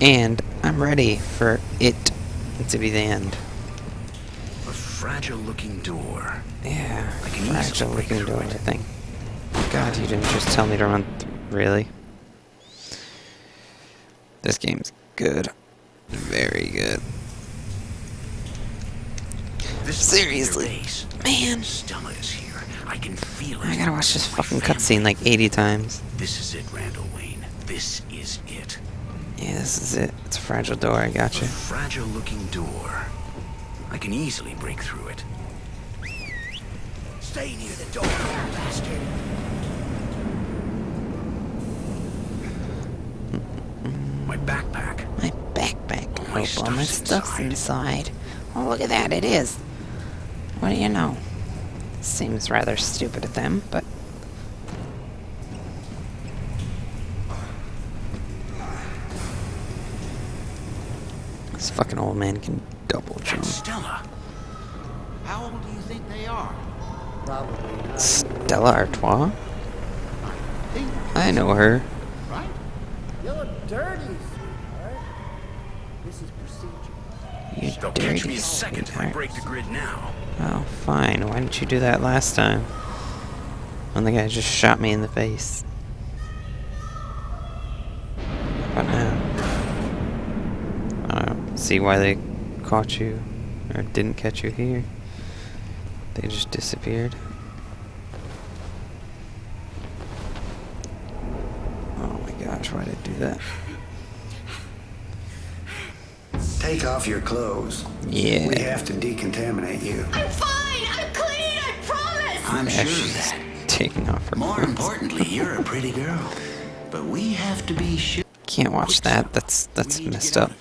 And I'm ready for it to be the end. A fragile looking door. Yeah, easily fragile looking door, it. I think. God, you didn't just tell me to run Really? This game's good. Very good. This must be their Seriously. Man, Stella is here. I can feel it. I gotta watch this fucking cutscene like 80 times. This is it, Randall Wayne. This is it. Yeah, this is it. It's a fragile door, I got A you. fragile looking door. I can easily break through it. Stay near the door, bastard. My backpack. My backpack. My oh, all my stuff's stuff's inside. Oh, look at that, it is. What do you know? Seems rather stupid of them, but... This fucking old man can double jump. Stella. How old do you think they are? Probably. Stella Artois? Think, I know her. right? You look dirty, sweetheart. This is procedure. You They'll catch me a second if I break the grid now. Oh, fine. Why didn't you do that last time? When the guy just shot me in the face. But now. I don't see why they caught you, or didn't catch you here. They just disappeared. Oh my gosh, why did I do that? Take off your clothes. Yeah. We have to decontaminate you. I'm fine. I'm clean. I promise. I'm Yeah, sure of she's that. taking off her More clothes. importantly, you're a pretty girl. But we have to be sure. Can't watch that. That's that's We need to messed get up.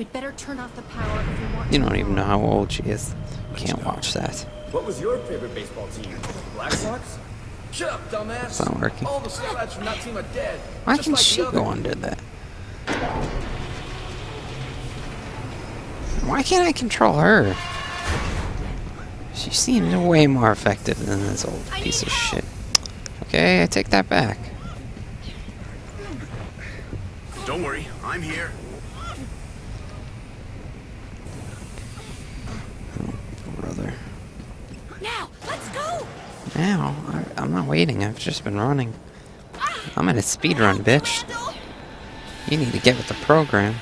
Out of here. We'd better turn off the power if we want You don't even know how old she is. Can't watch that. What was your favorite baseball team? The Black Sox? Shut up, dumbass. It's not working. All the sellouts from that team are dead. Why can like she the go other. under that? Why can't I control her? She seems way more effective than this old piece of help. shit. Okay, I take that back. Don't worry, I'm here. Brother. Now, let's go. Now, I, I'm not waiting. I've just been running. I'm in a speed run, bitch. You need to get with the program.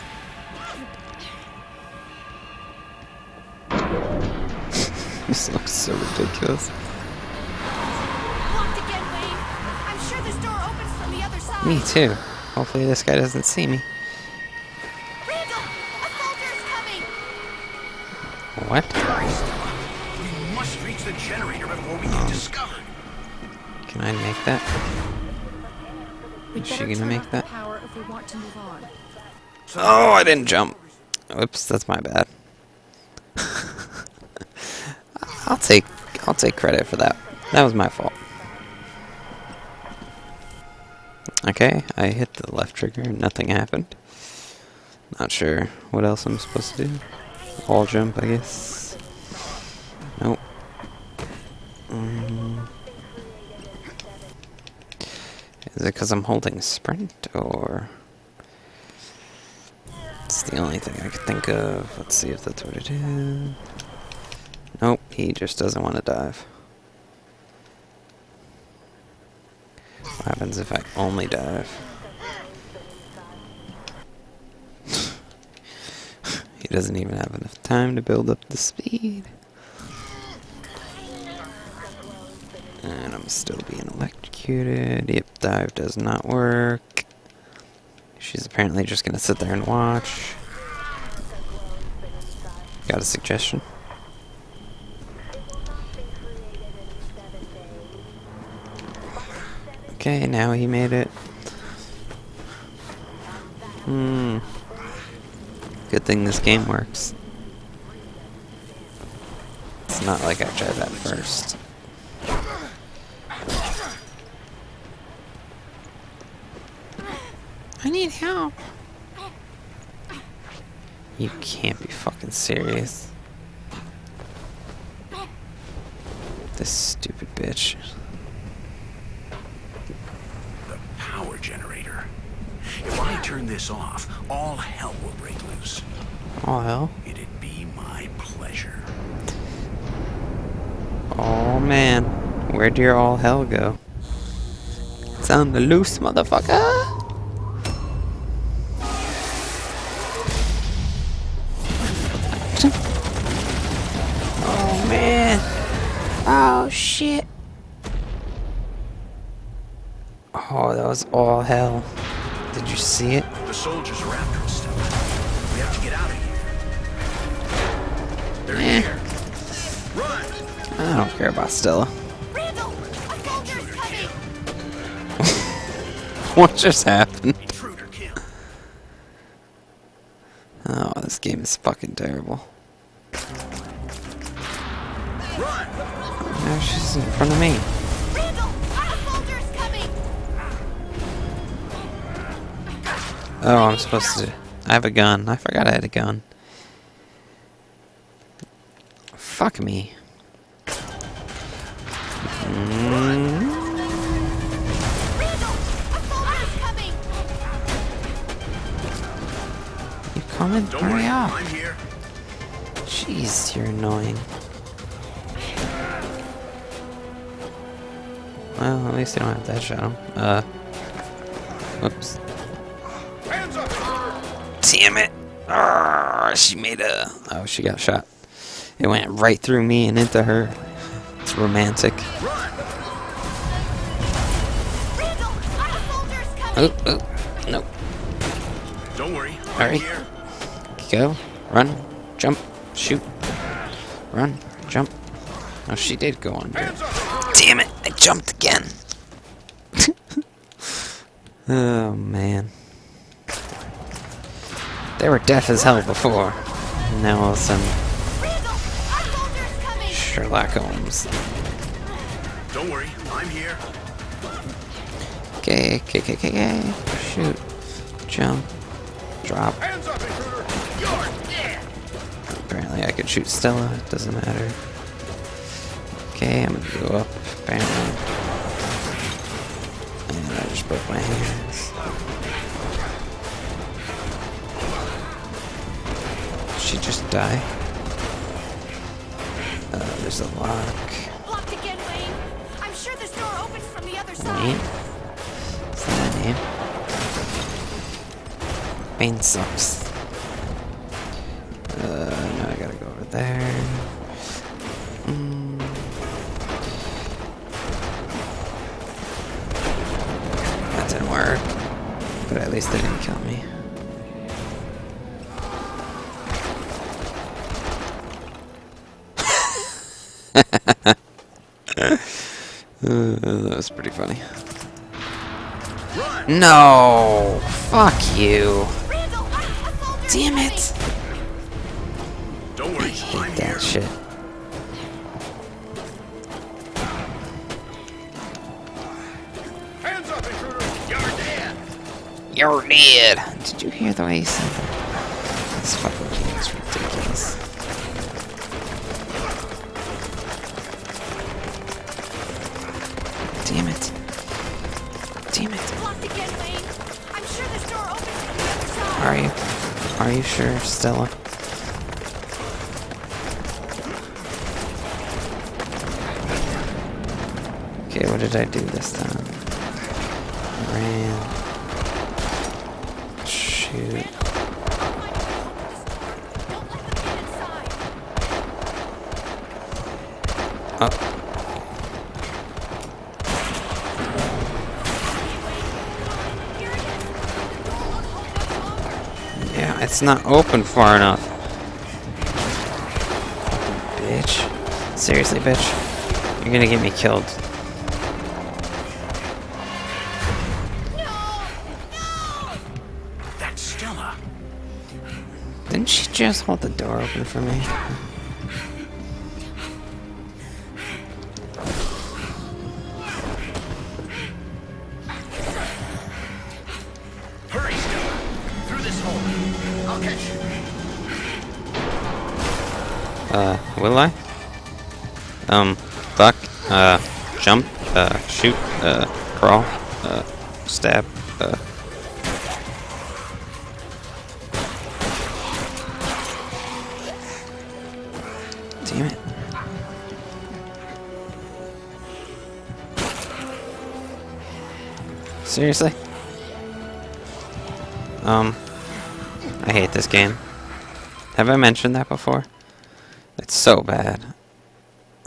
this looks so ridiculous. Locked again, Wayne. I'm sure this door opens from the other side. Me too. Hopefully this guy doesn't see me. Randall, a soldier is coming. What? Can I make that. Is she gonna make that? the power if we want to move on. Oh, I didn't jump. Oops, that's my bad. I'll take I'll take credit for that. That was my fault. Okay, I hit the left trigger and nothing happened. Not sure what else I'm supposed to do. All jump, I guess. Nope. Mm. Is it because I'm holding sprint or? It's the only thing I could think of. Let's see if that's what it is. Nope, he just doesn't want to dive. What happens if I only dive? he doesn't even have enough time to build up the speed. And I'm still being electrocuted. Yep, dive does not work. She's apparently just gonna sit there and watch. Got a suggestion? Okay, now he made it. Hmm. Good thing this game works. It's not like I tried that first. I need help. You can't be fucking serious. This stupid bitch. The power generator. If I turn this off, all hell will break loose. All hell. It'd be my pleasure. Oh man. Where'd your all hell go? It's on the loose, motherfucker! Oh man! Oh shit! Oh, that was all hell. Did you see it? The soldiers are after us. We have to get out of here. They're Eh. here. Run! I don't care about Stella. Randall, a soldier coming. What just happened? Intruder kill. Oh, this game is fucking terrible. Now she's in front of me. Randall, a soldier is coming. Oh, I'm supposed to. I have a gun. I forgot I had a gun. Fuck me. Mm, coming? Don't Hurry worry, up. I'm here. Jeez, you're annoying. Well, at least you don't have that shot him. Uh. Whoops. Hands up! Damn it! Arrgh, she made a. Oh, she got shot. It went right through me and into her. It's romantic. Run! Randall, a soldier is coming. Oh, oh, no. Don't worry, I'm Alright. here. Go. Run. Jump. Shoot. Run. Jump. Oh, she did go under. Damn it! I jumped again. oh man. They were deaf as hell before. Now all of a sudden, Randall, a soldier is coming. Sherlock Holmes. Don't worry, I'm here. Okay, okay, okay, okay, okay. Shoot. Jump. Drop. Hands up, intruder! Apparently I could shoot Stella. It doesn't matter. Okay, I'm gonna go up. Bam. And I just broke my hands. She just die. Uh, there's a lock. Blocked again, Wayne. I'm sure this door opens from the other Wayne? side. Is that a name? Wayne sucks. Uh, now I gotta go over there. Mm. That didn't work. But at least they didn't kill me. Uh, that was pretty funny. No! Fuck you! Randall, a, a Damn it! That shit. Hands up, intruder! You're dead! You're dead! Did you hear the way he said that? This fucking game is ridiculous. Damn it. Damn it. Blocked again, Wayne. I'm sure this door opens from the other side. Are you? Are you sure, Stella? Okay, what did I do this time? Ran. Shoot. Oh. Yeah, it's not open far enough. Bitch. Seriously, bitch. You're gonna get me killed. Stella. Didn't she just hold the door open for me? Hurry, Stella! Through this hole. I'll catch you. Uh, will I? Um, fuck, uh, jump, uh, shoot, uh, crawl, uh, stab, uh. Seriously? Um, I hate this game. Have I mentioned that before? It's so bad.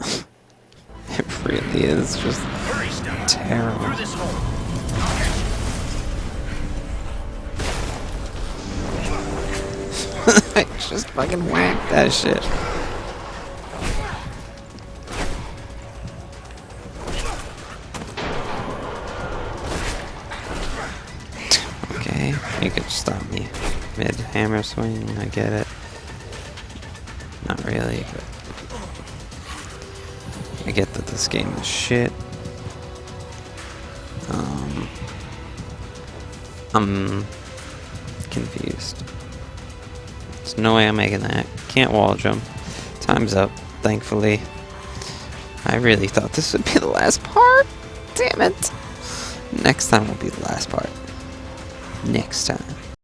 it really is just terrible. I just fucking whacked that shit. Hammer swing, I get it. Not really, but I get that this game is shit. Um, I'm confused. There's no way I'm making that. Can't wall jump. Time's up, thankfully. I really thought this would be the last part. Damn it. Next time will be the last part. Next time.